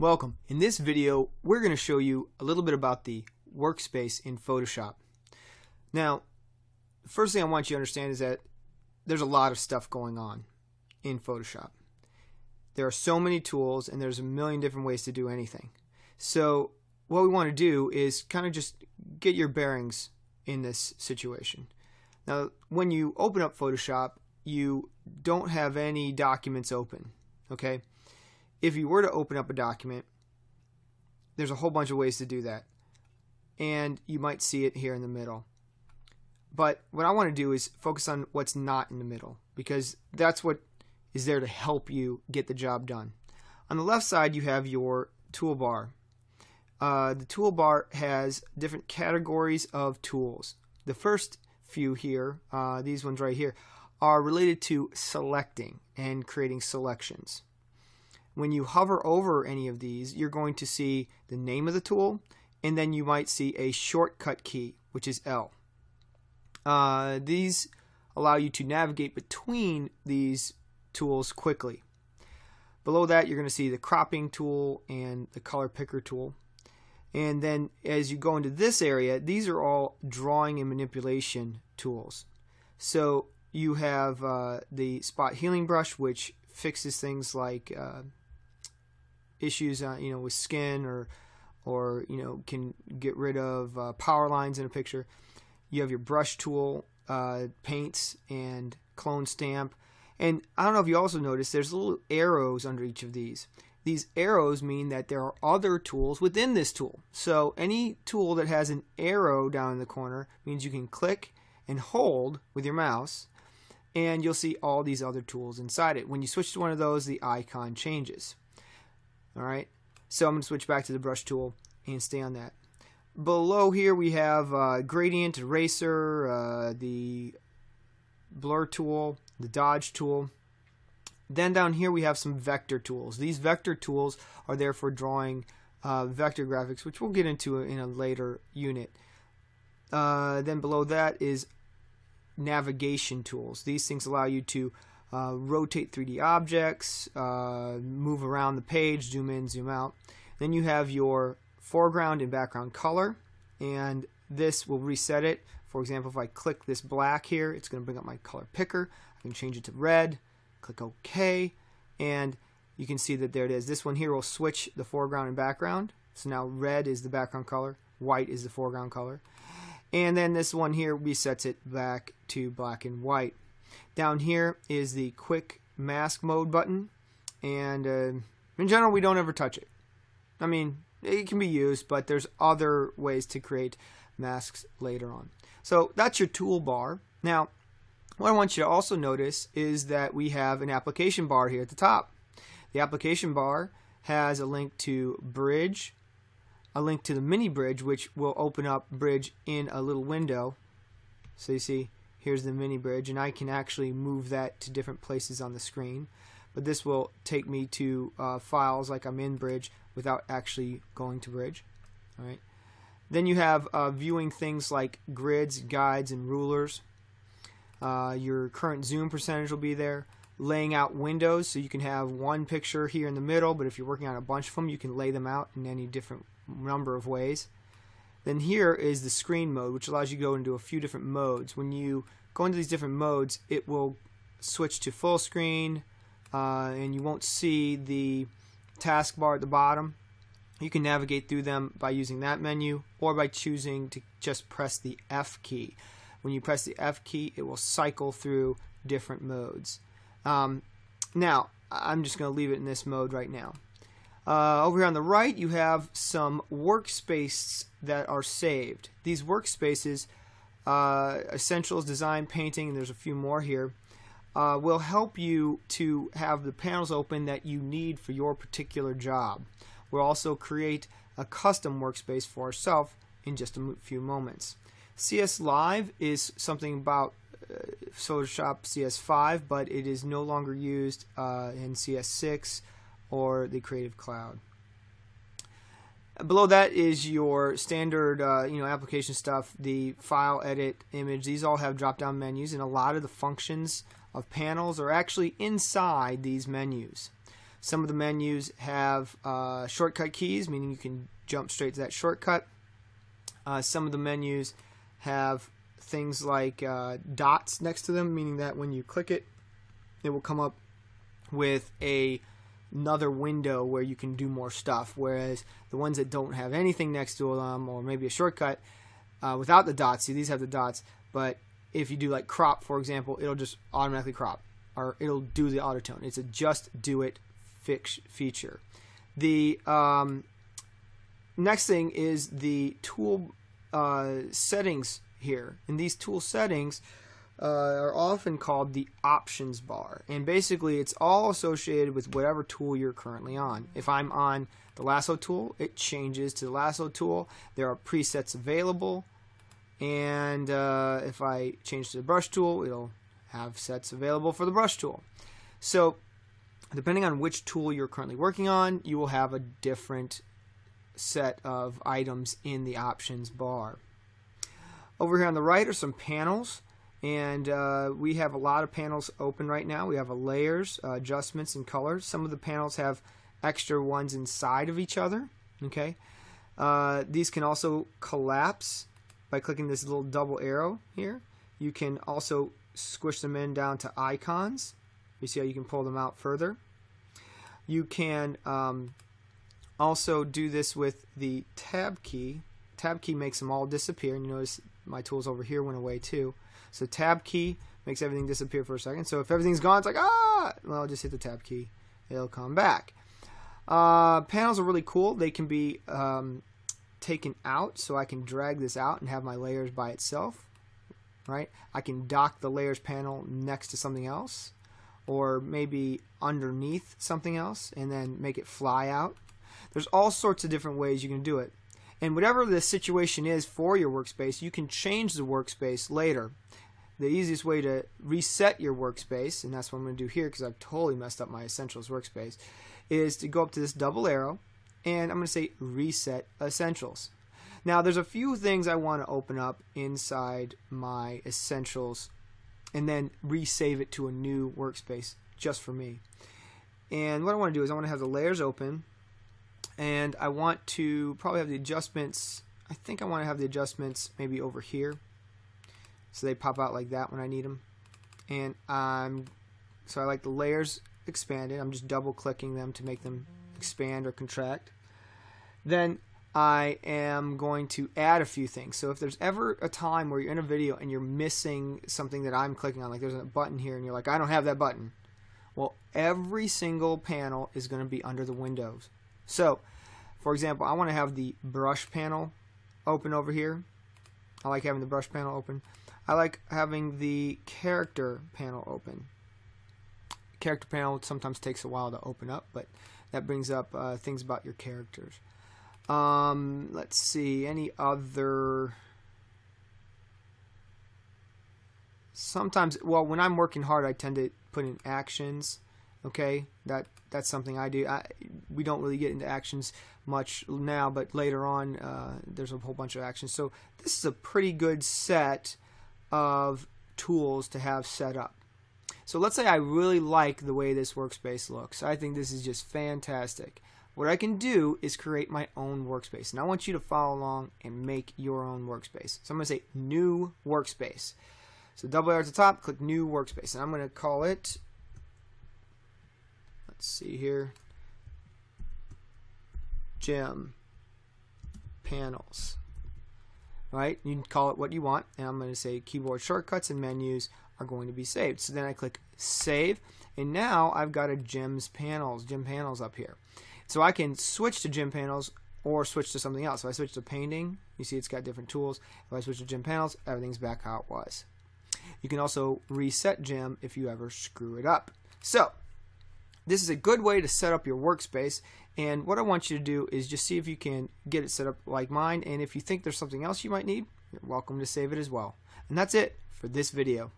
Welcome. In this video, we're going to show you a little bit about the workspace in Photoshop. Now, the first thing I want you to understand is that there's a lot of stuff going on in Photoshop. There are so many tools and there's a million different ways to do anything. So what we want to do is kind of just get your bearings in this situation. Now, when you open up Photoshop, you don't have any documents open, okay? If you were to open up a document, there's a whole bunch of ways to do that. And you might see it here in the middle. But what I want to do is focus on what's not in the middle because that's what is there to help you get the job done. On the left side, you have your toolbar. Uh, the toolbar has different categories of tools. The first few here, uh, these ones right here, are related to selecting and creating selections. When you hover over any of these, you're going to see the name of the tool, and then you might see a shortcut key, which is L. Uh, these allow you to navigate between these tools quickly. Below that, you're going to see the cropping tool and the color picker tool. And then as you go into this area, these are all drawing and manipulation tools. So you have uh, the spot healing brush, which fixes things like uh, issues, uh, you know, with skin or or you know can get rid of uh, power lines in a picture. You have your brush tool, uh, paints, and clone stamp. And I don't know if you also noticed there's little arrows under each of these. These arrows mean that there are other tools within this tool. So any tool that has an arrow down in the corner means you can click and hold with your mouse and you'll see all these other tools inside it. When you switch to one of those, the icon changes. All right. So I'm going to switch back to the brush tool and stay on that. Below here we have uh, gradient, eraser, uh, the blur tool, the dodge tool. Then down here we have some vector tools. These vector tools are there for drawing uh, vector graphics, which we'll get into in a later unit. Uh, then below that is navigation tools. These things allow you to uh, rotate 3D objects, uh, move around the page, zoom in, zoom out. Then you have your foreground and background color, and this will reset it. For example, if I click this black here, it's going to bring up my color picker. I can change it to red, click OK, and you can see that there it is. This one here will switch the foreground and background. So now red is the background color, white is the foreground color. And then this one here resets it back to black and white. Down here is the quick mask mode button and uh, in general we don't ever touch it. I mean it can be used but there's other ways to create masks later on. So that's your toolbar. Now what I want you to also notice is that we have an application bar here at the top. The application bar has a link to Bridge, a link to the mini bridge which will open up Bridge in a little window. So you see here's the mini bridge and I can actually move that to different places on the screen. But this will take me to uh, files like I'm in bridge without actually going to bridge. All right. Then you have uh, viewing things like grids guides and rulers. Uh, your current zoom percentage will be there. Laying out windows so you can have one picture here in the middle but if you're working on a bunch of them you can lay them out in any different number of ways then here is the screen mode, which allows you to go into a few different modes. When you go into these different modes, it will switch to full screen, uh, and you won't see the taskbar at the bottom. You can navigate through them by using that menu or by choosing to just press the F key. When you press the F key, it will cycle through different modes. Um, now, I'm just going to leave it in this mode right now. Uh, over here on the right, you have some workspaces that are saved. These workspaces, uh, Essentials, Design, Painting, and there's a few more here, uh, will help you to have the panels open that you need for your particular job. We'll also create a custom workspace for ourselves in just a few moments. CS Live is something about uh, Photoshop CS5, but it is no longer used uh, in CS6 or the Creative Cloud. Below that is your standard, uh, you know, application stuff. The file, edit, image. These all have drop-down menus, and a lot of the functions of panels are actually inside these menus. Some of the menus have uh, shortcut keys, meaning you can jump straight to that shortcut. Uh, some of the menus have things like uh, dots next to them, meaning that when you click it, it will come up with a another window where you can do more stuff. Whereas the ones that don't have anything next to them, or maybe a shortcut uh, without the dots, see these have the dots, but if you do like crop, for example, it'll just automatically crop, or it'll do the auto tone. It's a just do it fix feature. The um, next thing is the tool uh, settings here. And these tool settings uh, are often called the options bar. And basically, it's all associated with whatever tool you're currently on. If I'm on the lasso tool, it changes to the lasso tool. There are presets available. And uh, if I change to the brush tool, it'll have sets available for the brush tool. So, depending on which tool you're currently working on, you will have a different set of items in the options bar. Over here on the right are some panels and uh, we have a lot of panels open right now. We have a layers, uh, adjustments, and colors. Some of the panels have extra ones inside of each other. Okay, uh, these can also collapse by clicking this little double arrow here. You can also squish them in down to icons. You see how you can pull them out further. You can um, also do this with the tab key. Tab key makes them all disappear. And you notice my tools over here went away too. So tab key makes everything disappear for a second. So if everything's gone, it's like, ah, well, I'll just hit the tab key. It'll come back. Uh, panels are really cool. They can be um, taken out, so I can drag this out and have my layers by itself. Right? I can dock the layers panel next to something else, or maybe underneath something else, and then make it fly out. There's all sorts of different ways you can do it. And whatever the situation is for your workspace, you can change the workspace later. The easiest way to reset your workspace, and that's what I'm going to do here because I've totally messed up my Essentials workspace, is to go up to this double arrow and I'm going to say Reset Essentials. Now, there's a few things I want to open up inside my Essentials and then resave it to a new workspace just for me. And what I want to do is I want to have the layers open and I want to probably have the adjustments I think I want to have the adjustments maybe over here. So they pop out like that when I need them and I'm so I like the layers expanded. I'm just double clicking them to make them expand or contract. Then I am going to add a few things. So if there's ever a time where you're in a video and you're missing something that I'm clicking on like there's a button here and you're like I don't have that button. Well every single panel is going to be under the windows so, for example, I want to have the brush panel open over here. I like having the brush panel open. I like having the character panel open. Character panel sometimes takes a while to open up, but that brings up uh, things about your characters. Um, let's see, any other... Sometimes, well, when I'm working hard, I tend to put in actions okay? That that's something I do. I, we don't really get into actions much now but later on uh, there's a whole bunch of actions. So this is a pretty good set of tools to have set up. So let's say I really like the way this workspace looks. I think this is just fantastic. What I can do is create my own workspace and I want you to follow along and make your own workspace. So I'm to say new workspace. So double arrow at the top click new workspace and I'm going to call it let's see here gem panels right you can call it what you want and I'm going to say keyboard shortcuts and menus are going to be saved so then I click save and now I've got a gems panels gem panels up here so I can switch to gem panels or switch to something else. If I switch to painting, you see it's got different tools. If I switch to gem panels, everything's back how it was. You can also reset gem if you ever screw it up. So this is a good way to set up your workspace and what I want you to do is just see if you can get it set up like mine and if you think there's something else you might need, you're welcome to save it as well. And that's it for this video.